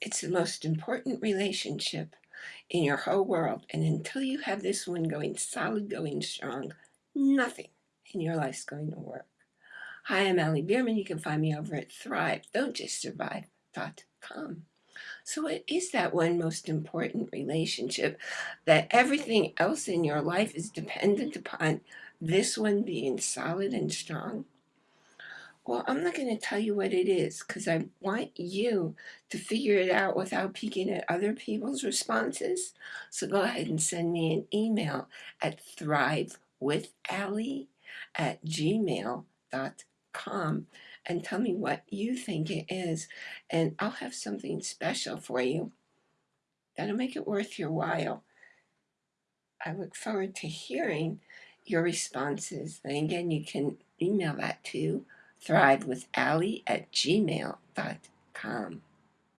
It's the most important relationship in your whole world. And until you have this one going solid, going strong, nothing in your life's going to work. Hi, I'm Allie Bierman. You can find me over at Thrive, Don't Just Survive.com. So what is that one most important relationship that everything else in your life is dependent upon this one being solid and strong? Well, I'm not going to tell you what it is because I want you to figure it out without peeking at other people's responses. So go ahead and send me an email at thrivewithallie at gmail.com and tell me what you think it is. And I'll have something special for you that'll make it worth your while. I look forward to hearing your responses. And again, you can email that to thrivewithallie at gmail.com.